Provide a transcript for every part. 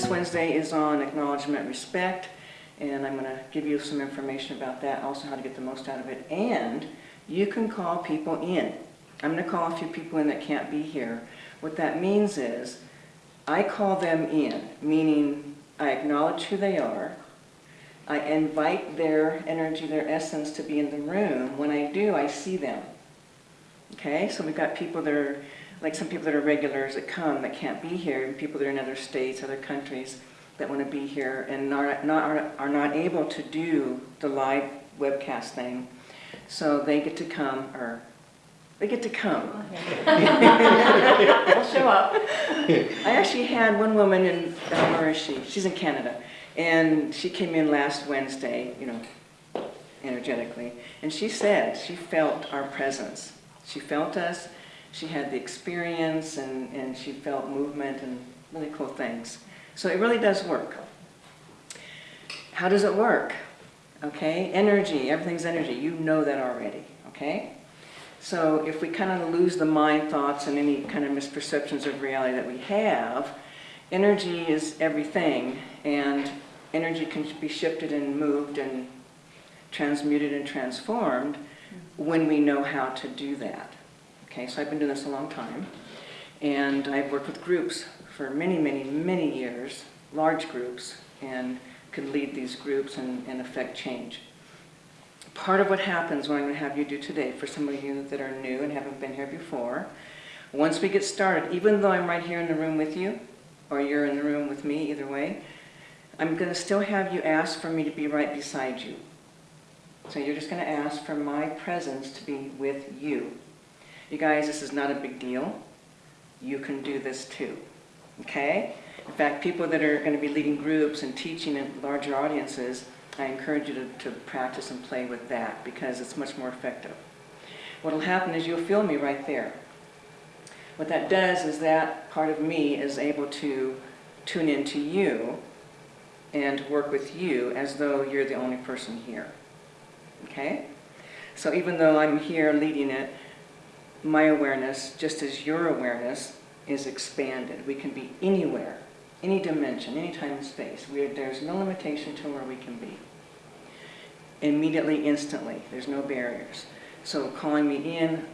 This Wednesday is on acknowledgement respect, and I'm going to give you some information about that, also how to get the most out of it. And you can call people in. I'm going to call a few people in that can't be here. What that means is I call them in, meaning I acknowledge who they are. I invite their energy, their essence to be in the room. When I do, I see them. Okay, so we've got people that are, like some people that are regulars that come that can't be here, and people that are in other states, other countries that want to be here and are not, are, are not able to do the live webcast thing. So they get to come, or they get to come. I'll show up. I actually had one woman in, uh, where is she? She's in Canada. And she came in last Wednesday, you know, energetically. And she said she felt our presence. She felt us, she had the experience, and, and she felt movement and really cool things. So it really does work. How does it work? Okay, energy, everything's energy. You know that already, okay? So if we kind of lose the mind thoughts and any kind of misperceptions of reality that we have, energy is everything, and energy can be shifted and moved and transmuted and transformed when we know how to do that. Okay, so I've been doing this a long time, and I've worked with groups for many, many, many years, large groups, and can lead these groups and, and affect change. Part of what happens, what I'm going to have you do today, for some of you that are new and haven't been here before, once we get started, even though I'm right here in the room with you, or you're in the room with me, either way, I'm going to still have you ask for me to be right beside you. So you're just going to ask for my presence to be with you. You guys, this is not a big deal. You can do this too. Okay? In fact, people that are going to be leading groups and teaching in larger audiences, I encourage you to, to practice and play with that because it's much more effective. What will happen is you'll feel me right there. What that does is that part of me is able to tune into you and work with you as though you're the only person here. Okay? So even though I'm here leading it, my awareness, just as your awareness, is expanded. We can be anywhere, any dimension, any time and space. Are, there's no limitation to where we can be. Immediately, instantly. There's no barriers. So calling me in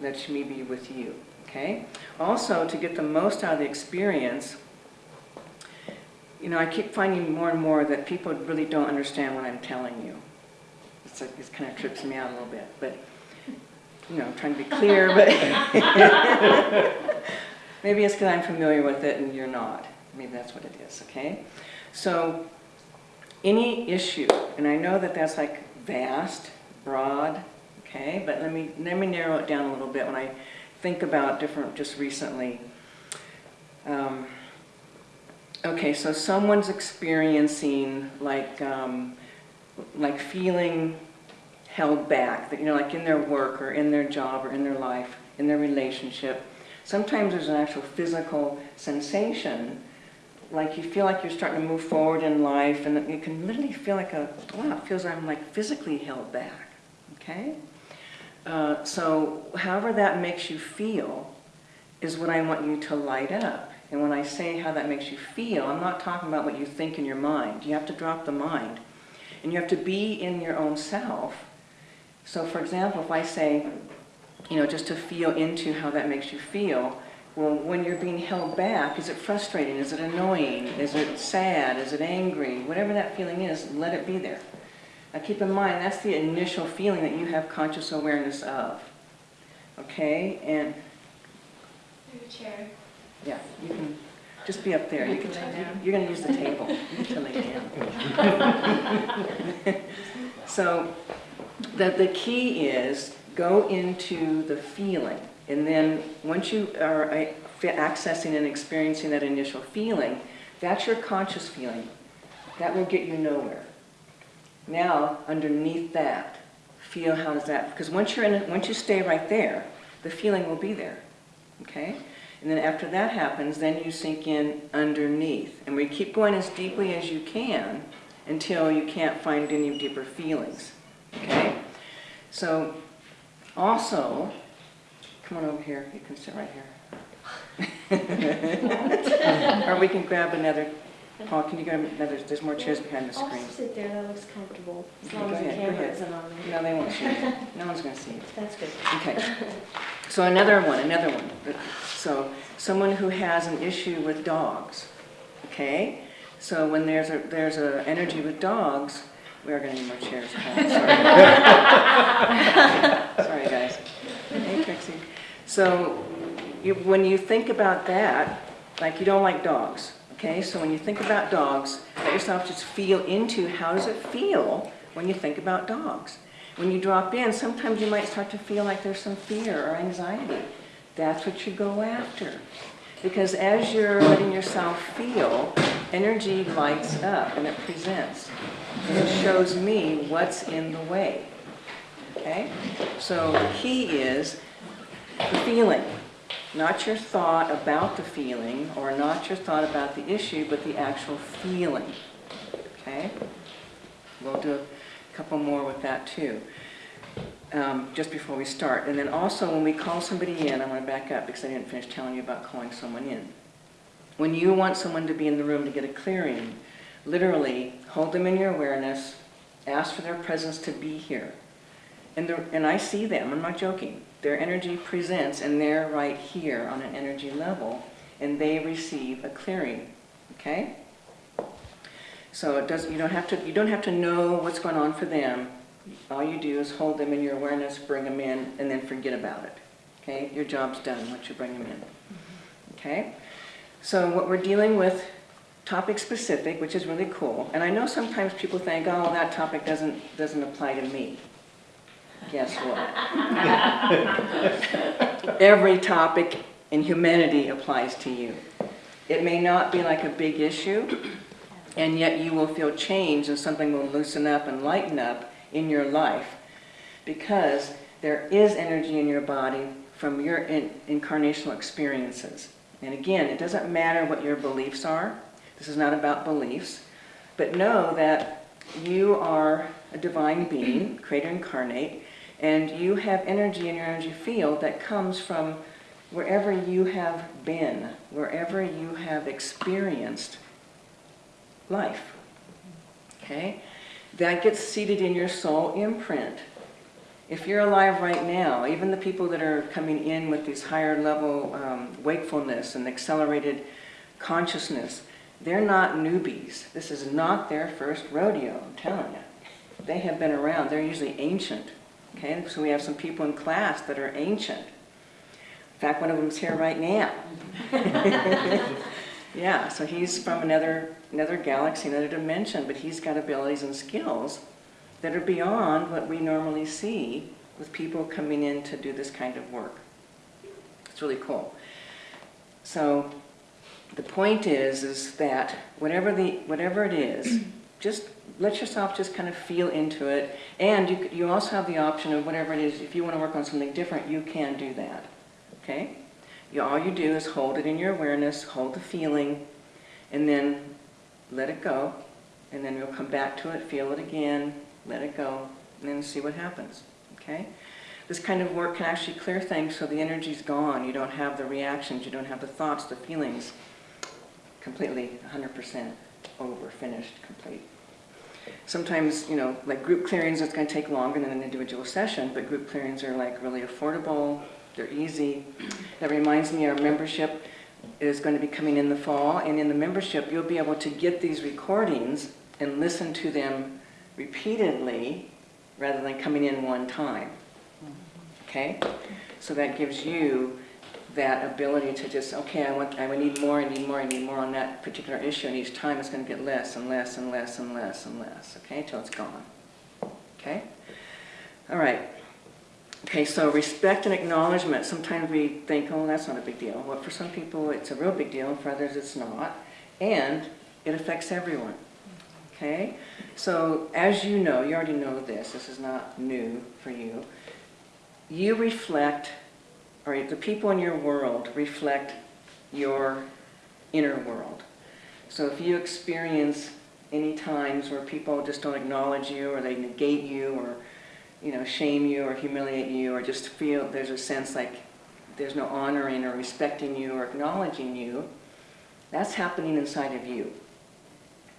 lets me be with you. Okay? Also, to get the most out of the experience, you know, I keep finding more and more that people really don't understand what I'm telling you. It's like, it kind of trips me out a little bit, but, you know, trying to be clear, but maybe it's because I'm familiar with it and you're not. Maybe that's what it is, okay? So, any issue, and I know that that's like vast, broad, okay, but let me, let me narrow it down a little bit when I think about different, just recently. Um, okay, so someone's experiencing like, um, like feeling held back, that, you know, like in their work or in their job or in their life, in their relationship. Sometimes there's an actual physical sensation, like you feel like you're starting to move forward in life and you can literally feel like a, wow, it feels like I'm like physically held back, okay? Uh, so however that makes you feel is what I want you to light up. And when I say how that makes you feel, I'm not talking about what you think in your mind. You have to drop the mind. And you have to be in your own self. So for example, if I say, you know, just to feel into how that makes you feel, well, when you're being held back, is it frustrating? Is it annoying? Is it sad? Is it angry? Whatever that feeling is, let it be there. Now keep in mind, that's the initial feeling that you have conscious awareness of. Okay? And chair. yeah, you can just be up there. You can, lay down. you're going to use the table. You can lay down. so the, the key is go into the feeling. And then once you are uh, accessing and experiencing that initial feeling, that's your conscious feeling. That will get you nowhere. Now, underneath that, feel how does that, because once you're in once you stay right there, the feeling will be there, okay? And then after that happens, then you sink in underneath. And we keep going as deeply as you can until you can't find any deeper feelings, okay? So, also, come on over here, you can sit right here. Or we can grab another, Paul, can you grab another, there's more chairs behind the screen. I'll sit there, that looks comfortable, as Okay, long go as the ahead, go camera ahead. isn't on me. No, they won't see you. No one's gonna see you. That's good. Okay. So another one, another one. So someone who has an issue with dogs, okay? So when there's a, there's a energy with dogs, we are gonna need more chairs. Sorry, Sorry, guys. Hey, Trixie. So you, when you think about that, like you don't like dogs, okay? So when you think about dogs, let yourself just feel into how does it feel when you think about dogs. When you drop in, sometimes you might start to feel like there's some fear or anxiety. That's what you go after. Because as you're letting yourself feel, energy lights up and it presents. It shows me what's in the way. Okay? So the key is the feeling, not your thought about the feeling or not your thought about the issue, but the actual feeling. Okay? We'll do a couple more with that too, um, just before we start. And then also when we call somebody in, I want to back up because I didn't finish telling you about calling someone in. When you want someone to be in the room to get a clearing, literally hold them in your awareness, ask for their presence to be here. And, the, and I see them, I'm not joking. Their energy presents and they're right here on an energy level and they receive a clearing, okay? So it does, you don't have to, you don't have to know what's going on for them. All you do is hold them in your awareness, bring them in, and then forget about it. Okay? Your job's done once you bring them in. Okay? So what we're dealing with, topic specific, which is really cool. And I know sometimes people think, oh, that topic doesn't, doesn't apply to me. Guess what? Every topic in humanity applies to you. It may not be like a big issue, and yet you will feel change and something will loosen up and lighten up in your life because there is energy in your body from your in, incarnational experiences. And again, it doesn't matter what your beliefs are. This is not about beliefs. But know that you are a divine being, creator incarnate, and you have energy in your energy field that comes from wherever you have been, wherever you have experienced life. Okay? That gets seated in your soul imprint. If you're alive right now, even the people that are coming in with these higher level um, wakefulness and accelerated consciousness, they're not newbies. This is not their first rodeo, I'm telling you. They have been around. They're usually ancient. Okay, so we have some people in class that are ancient. In fact, one of them's here right now. yeah, so he's from another another galaxy, another dimension, but he's got abilities and skills that are beyond what we normally see with people coming in to do this kind of work. It's really cool. So the point is, is that whatever the whatever it is, just let yourself just kind of feel into it. And you, you also have the option of whatever it is, if you want to work on something different, you can do that. Okay? You, all you do is hold it in your awareness, hold the feeling, and then let it go. And then you'll come back to it, feel it again, let it go, and then see what happens. Okay? This kind of work can actually clear things so the energy's gone. You don't have the reactions, you don't have the thoughts, the feelings. Completely, 100% over, finished, complete. Sometimes, you know, like group clearings, it's going to take longer than an individual session, but group clearings are like really affordable, they're easy. That reminds me our membership is going to be coming in the fall, and in the membership you'll be able to get these recordings and listen to them repeatedly rather than coming in one time. Okay? So that gives you that ability to just, okay, I want, I need more, I need more, I need more on that particular issue, and each time it's going to get less and less and less and less and less, okay, till it's gone. Okay? All right. Okay, so respect and acknowledgement. Sometimes we think, oh, that's not a big deal. Well, for some people it's a real big deal, for others it's not. And it affects everyone. Okay? So as you know, you already know this, this is not new for you. You reflect, or the people in your world reflect your inner world. So if you experience any times where people just don't acknowledge you, or they negate you, or you know, shame you or humiliate you or just feel there's a sense like there's no honoring or respecting you or acknowledging you, that's happening inside of you.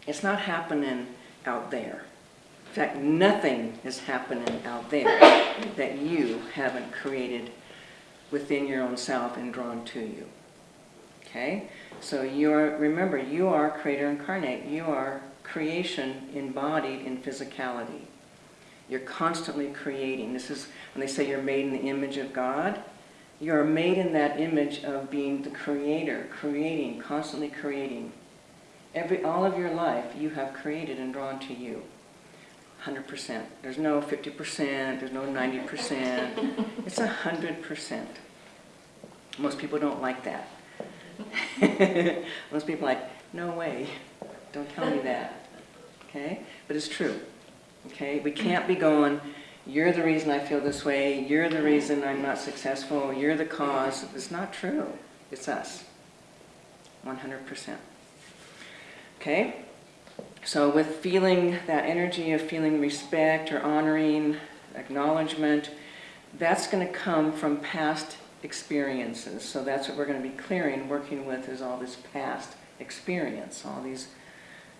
It's not happening out there. In fact, nothing is happening out there that you haven't created within your own self and drawn to you. Okay? So you're, remember, you are creator incarnate. You are creation embodied in physicality. You're constantly creating. This is when they say you're made in the image of God. You're made in that image of being the creator, creating, constantly creating. Every, all of your life you have created and drawn to you. 100%. There's no 50%, there's no 90%. It's 100%. Most people don't like that. Most people are like, no way, don't tell me that. Okay? But it's true. Okay? We can't be going, you're the reason I feel this way, you're the reason I'm not successful, you're the cause. It's not true. It's us. 100%. Okay? So with feeling that energy of feeling respect or honoring, acknowledgement, that's going to come from past experiences. So that's what we're going to be clearing, working with is all this past experience, all these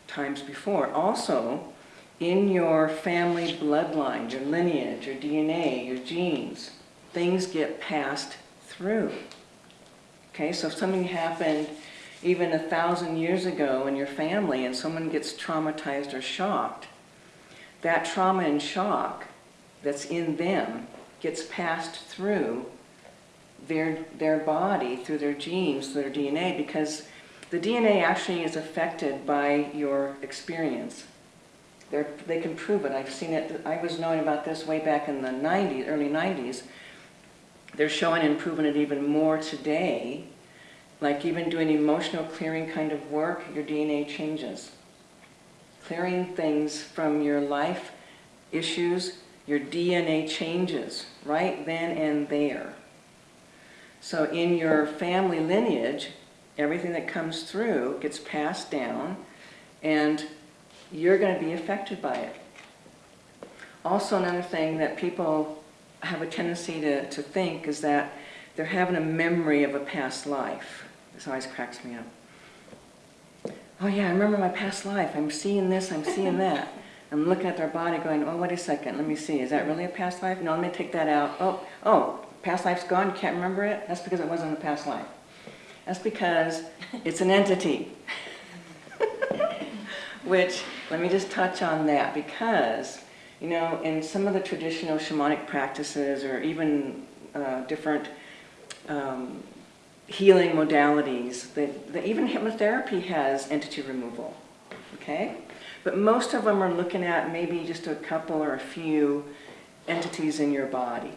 times before. Also, in your family bloodline, your lineage, your DNA, your genes, things get passed through. Okay, so if something happened even a thousand years ago in your family and someone gets traumatized or shocked, that trauma and shock that's in them gets passed through their, their body, through their genes, through their DNA, because the DNA actually is affected by your experience. They're, they can prove it. I've seen it. I was knowing about this way back in the 90s, early 90s. They're showing and proving it even more today. Like even doing emotional clearing kind of work, your DNA changes. Clearing things from your life issues, your DNA changes right then and there. So in your family lineage, everything that comes through gets passed down and you're going to be affected by it. Also another thing that people have a tendency to, to think is that they're having a memory of a past life. This always cracks me up. Oh yeah, I remember my past life. I'm seeing this, I'm seeing that. I'm looking at their body going, oh, wait a second, let me see. Is that really a past life? No, let me take that out. Oh, oh, past life's gone, can't remember it? That's because it wasn't a past life. That's because it's an entity. Which, let me just touch on that because, you know, in some of the traditional shamanic practices or even uh, different um, healing modalities, even hypnotherapy has entity removal, okay? But most of them are looking at maybe just a couple or a few entities in your body.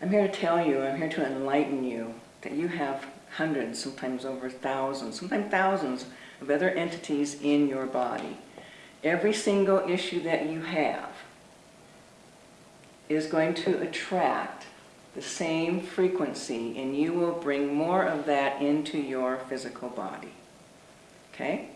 I'm here to tell you, I'm here to enlighten you that you have hundreds, sometimes over thousands, sometimes thousands of other entities in your body. Every single issue that you have is going to attract the same frequency and you will bring more of that into your physical body. Okay?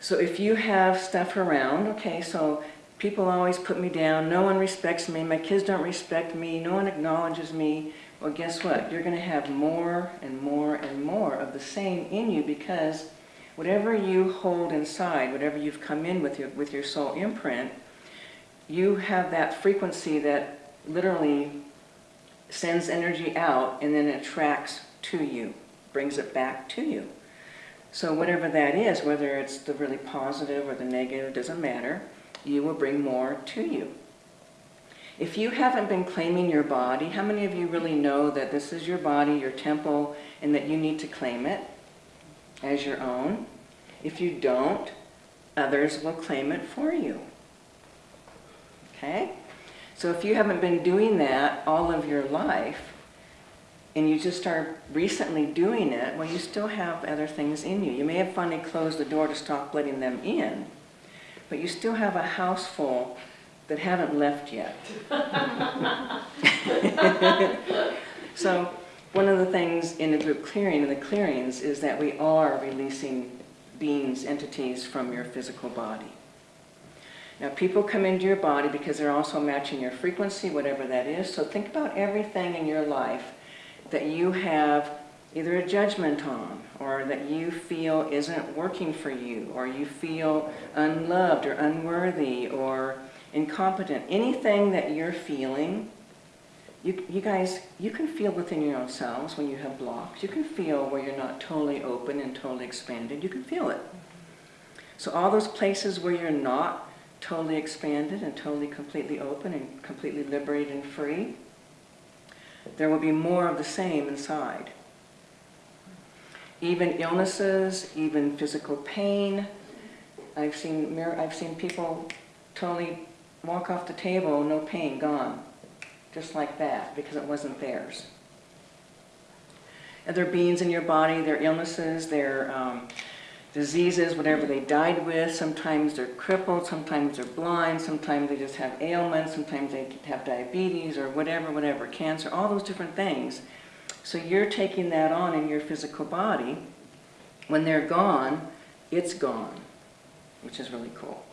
So if you have stuff around, okay, so people always put me down, no one respects me, my kids don't respect me, no one acknowledges me, well guess what? You're going to have more and more and more of the same in you because whatever you hold inside, whatever you've come in with your, with your soul imprint, you have that frequency that literally sends energy out and then attracts to you, brings it back to you. So whatever that is, whether it's the really positive or the negative, doesn't matter, you will bring more to you. If you haven't been claiming your body, how many of you really know that this is your body, your temple, and that you need to claim it as your own? If you don't, others will claim it for you. Okay? So if you haven't been doing that all of your life, and you just start recently doing it, well, you still have other things in you. You may have finally closed the door to stop letting them in, but you still have a house full that haven't left yet. so one of the things in the group clearing, in the clearings, is that we are releasing beings, entities from your physical body. Now people come into your body because they're also matching your frequency, whatever that is. So think about everything in your life that you have either a judgment on or that you feel isn't working for you or you feel unloved or unworthy or incompetent, anything that you're feeling, you, you guys, you can feel within your own selves when you have blocks. You can feel where you're not totally open and totally expanded. You can feel it. So all those places where you're not totally expanded and totally completely open and completely liberated and free, there will be more of the same inside. Even illnesses, even physical pain. I've seen, I've seen people totally walk off the table, no pain, gone. Just like that, because it wasn't theirs. Other beings in your body, their illnesses, their um, diseases, whatever they died with. Sometimes they're crippled, sometimes they're blind, sometimes they just have ailments, sometimes they have diabetes or whatever, whatever, cancer, all those different things. So you're taking that on in your physical body. When they're gone, it's gone, which is really cool.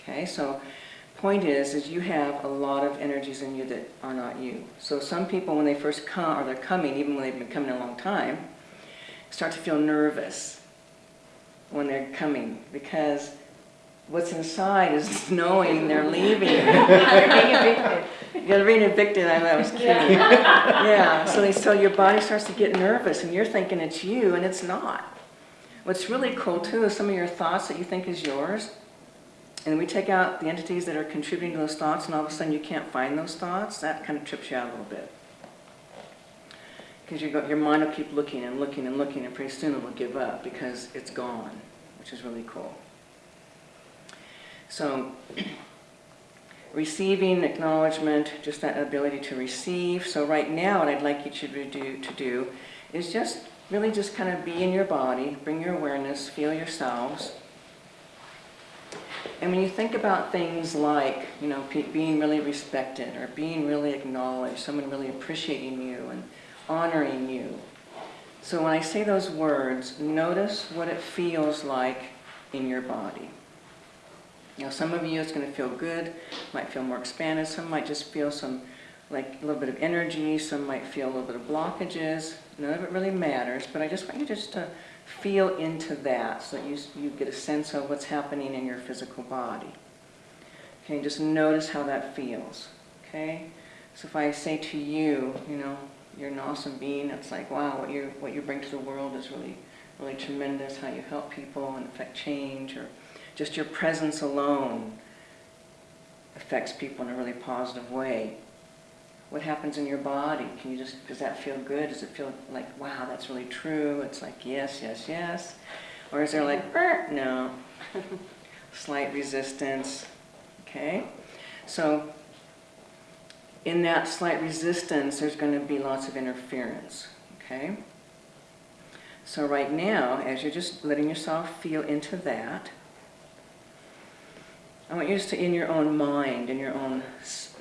Okay, so point is, is you have a lot of energies in you that are not you. So some people, when they first come, or they're coming, even when they've been coming a long time, start to feel nervous when they're coming because what's inside is knowing they're leaving. they're being evicted. You're being evicted, I that was cute. Yeah, so, they, so your body starts to get nervous and you're thinking it's you and it's not. What's really cool too is some of your thoughts that you think is yours, and we take out the entities that are contributing to those thoughts and all of a sudden you can't find those thoughts, that kind of trips you out a little bit. Because you your mind will keep looking and looking and looking and pretty soon it will give up because it's gone, which is really cool. So, receiving acknowledgement, just that ability to receive. So right now what I'd like you to do, to do is just really just kind of be in your body, bring your awareness, feel yourselves. And when you think about things like, you know, being really respected or being really acknowledged, someone really appreciating you and honoring you. So when I say those words, notice what it feels like in your body. Now some of you it's going to feel good, might feel more expanded, some might just feel some, like a little bit of energy, some might feel a little bit of blockages. None of it really matters, but I just want you just to feel into that so that you, you get a sense of what's happening in your physical body. Okay, just notice how that feels. Okay? So if I say to you, you know, you're an awesome being, it's like, wow, what you what you bring to the world is really, really tremendous, how you help people and affect change, or just your presence alone affects people in a really positive way. What happens in your body? Can you just, does that feel good? Does it feel like, wow, that's really true? It's like, yes, yes, yes. Or is there like, "Er, no, slight resistance, okay? So in that slight resistance, there's going to be lots of interference, okay? So right now, as you're just letting yourself feel into that, I want you just to, in your own mind, in your own,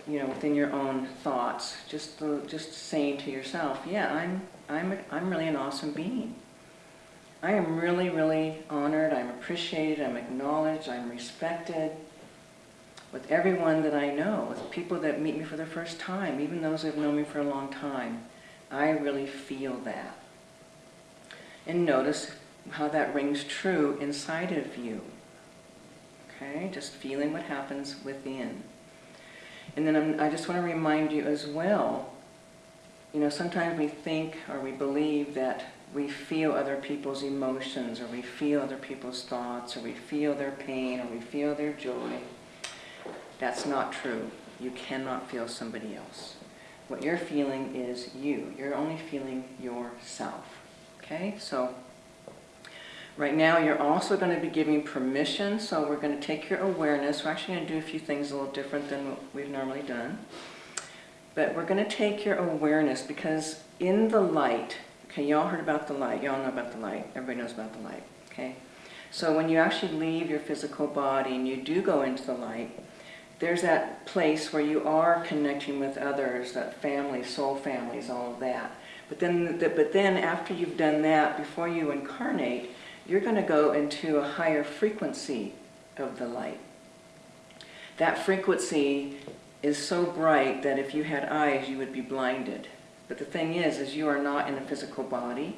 you know, within your own thoughts, just the, just saying to yourself, yeah, I'm, I'm, I'm really an awesome being. I am really, really honored, I'm appreciated, I'm acknowledged, I'm respected with everyone that I know, with people that meet me for the first time, even those who have known me for a long time. I really feel that. And notice how that rings true inside of you. Okay, just feeling what happens within. And then I'm, I just want to remind you as well, you know, sometimes we think or we believe that we feel other people's emotions or we feel other people's thoughts or we feel their pain or we feel their joy. That's not true. You cannot feel somebody else. What you're feeling is you. You're only feeling yourself. Okay? So, right now you're also going to be giving permission. So, we're going to take your awareness. We're actually going to do a few things a little different than what we've normally done. But we're going to take your awareness because in the light, okay, y'all heard about the light. Y'all know about the light. Everybody knows about the light. Okay? So, when you actually leave your physical body and you do go into the light, there's that place where you are connecting with others, that family, soul families, all of that. But then, but then after you've done that, before you incarnate, you're going to go into a higher frequency of the light. That frequency is so bright that if you had eyes, you would be blinded. But the thing is, is you are not in a physical body.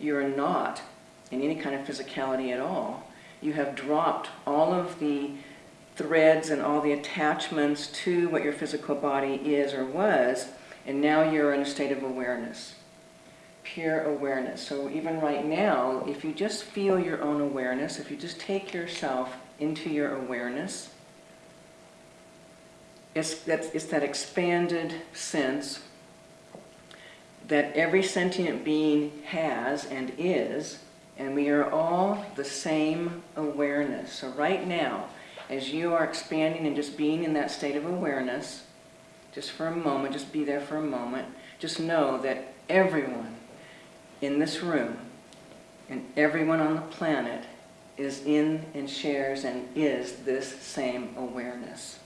You are not in any kind of physicality at all. You have dropped all of the threads and all the attachments to what your physical body is or was, and now you're in a state of awareness, pure awareness. So even right now, if you just feel your own awareness, if you just take yourself into your awareness, it's that, it's that expanded sense that every sentient being has and is, and we are all the same awareness. So right now, as you are expanding and just being in that state of awareness, just for a moment, just be there for a moment, just know that everyone in this room and everyone on the planet is in and shares and is this same awareness.